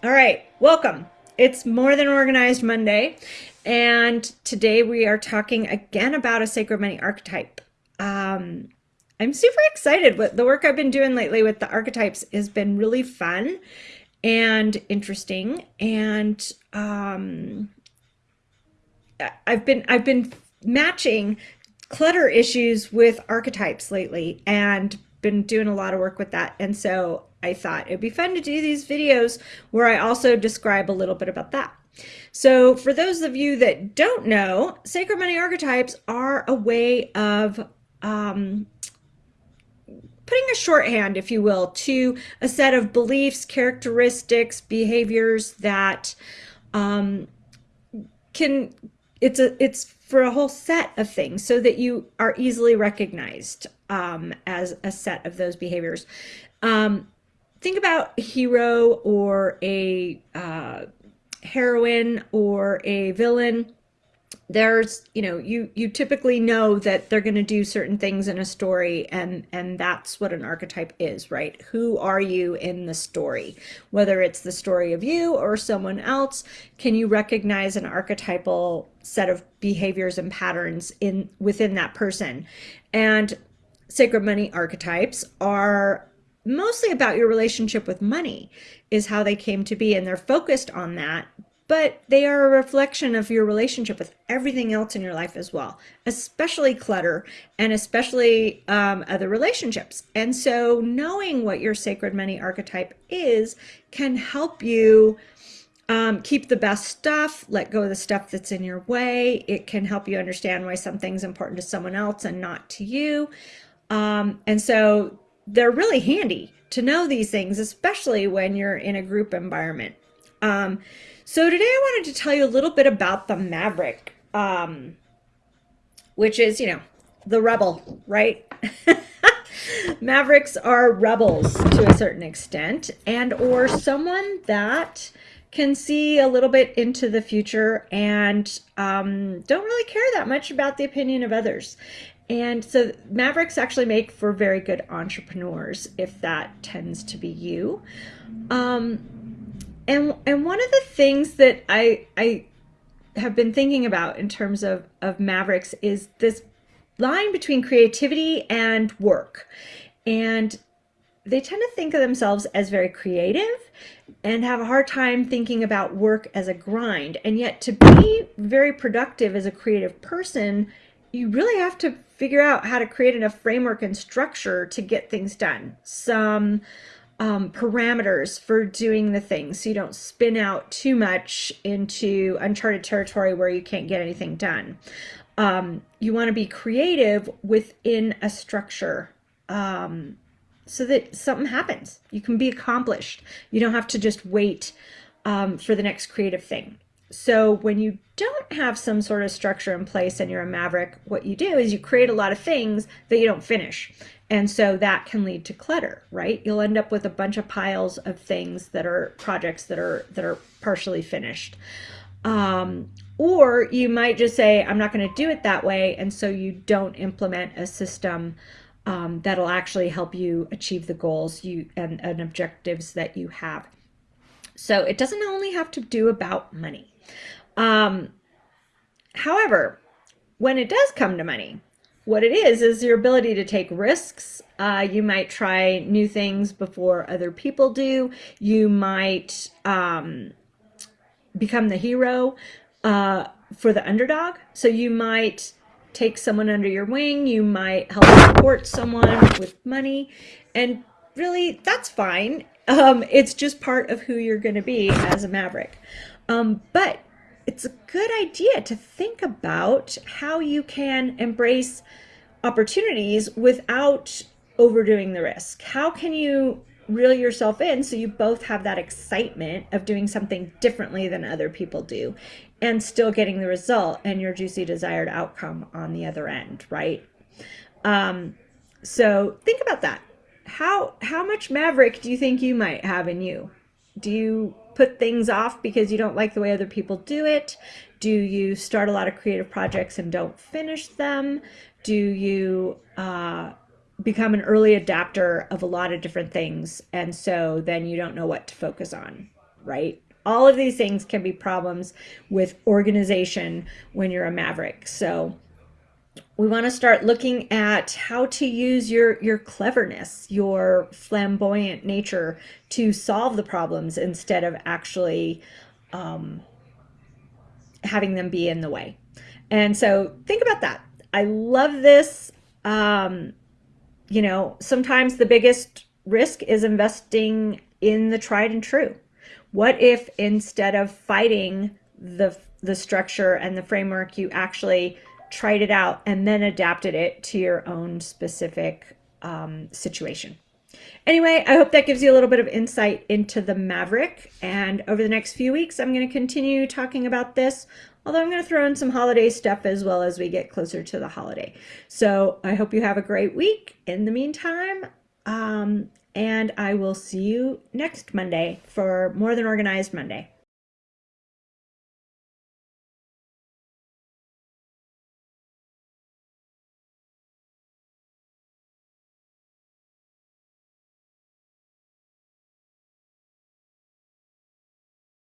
All right, welcome. It's More Than Organized Monday, and today we are talking again about a sacred money archetype. Um, I'm super excited. What the work I've been doing lately with the archetypes has been really fun and interesting, and um, I've been I've been matching clutter issues with archetypes lately, and been doing a lot of work with that. And so I thought it'd be fun to do these videos where I also describe a little bit about that. So for those of you that don't know, sacred money archetypes are a way of um, putting a shorthand, if you will, to a set of beliefs, characteristics, behaviors that um, can, it's a, it's for a whole set of things so that you are easily recognized um, as a set of those behaviors. Um, think about a hero or a uh, heroine or a villain. There's you know you you typically know that they're going to do certain things in a story and and that's what an archetype is right? Who are you in the story? Whether it's the story of you or someone else can you recognize an archetypal set of behaviors and patterns in within that person? And sacred money archetypes are mostly about your relationship with money is how they came to be and they're focused on that but they are a reflection of your relationship with everything else in your life as well especially clutter and especially um, other relationships and so knowing what your sacred money archetype is can help you um, keep the best stuff, let go of the stuff that's in your way. It can help you understand why something's important to someone else and not to you. Um, and so they're really handy to know these things, especially when you're in a group environment. Um, so today I wanted to tell you a little bit about the Maverick, um, which is, you know, the rebel, right? Mavericks are rebels to a certain extent and or someone that can see a little bit into the future and um, don't really care that much about the opinion of others. And so Mavericks actually make for very good entrepreneurs if that tends to be you. Um, and and one of the things that I I have been thinking about in terms of of Mavericks is this line between creativity and work. And they tend to think of themselves as very creative and have a hard time thinking about work as a grind. And yet to be very productive as a creative person, you really have to figure out how to create enough framework and structure to get things done. Some um, parameters for doing the things so you don't spin out too much into uncharted territory where you can't get anything done. Um, you want to be creative within a structure um, so that something happens. You can be accomplished. You don't have to just wait um, for the next creative thing. So when you don't have some sort of structure in place and you're a maverick, what you do is you create a lot of things that you don't finish. And so that can lead to clutter, right? You'll end up with a bunch of piles of things that are projects that are that are partially finished. Um, or you might just say, I'm not going to do it that way. And so you don't implement a system um, that'll actually help you achieve the goals you and, and objectives that you have. So it doesn't only have to do about money. Um, however, when it does come to money, what it is is your ability to take risks. Uh, you might try new things before other people do. You might um, become the hero uh, for the underdog. So you might take someone under your wing. You might help support someone with money. And really, that's fine. Um, it's just part of who you're going to be as a maverick. Um, but it's a good idea to think about how you can embrace opportunities without overdoing the risk. How can you reel yourself in so you both have that excitement of doing something differently than other people do and still getting the result and your juicy desired outcome on the other end, right? Um, so think about that. How how much maverick do you think you might have in you? Do you put things off because you don't like the way other people do it? Do you start a lot of creative projects and don't finish them? Do you uh, become an early adapter of a lot of different things and so then you don't know what to focus on? right? All of these things can be problems with organization when you're a maverick. So we want to start looking at how to use your your cleverness, your flamboyant nature to solve the problems instead of actually um, having them be in the way. And so think about that. I love this. Um, you know, sometimes the biggest risk is investing in the tried and true. What if instead of fighting the the structure and the framework, you actually tried it out and then adapted it to your own specific um, situation? Anyway, I hope that gives you a little bit of insight into the Maverick. And over the next few weeks, I'm going to continue talking about this, although I'm going to throw in some holiday stuff as well as we get closer to the holiday. So I hope you have a great week. In the meantime, um, and I will see you next Monday for More Than Organized Monday.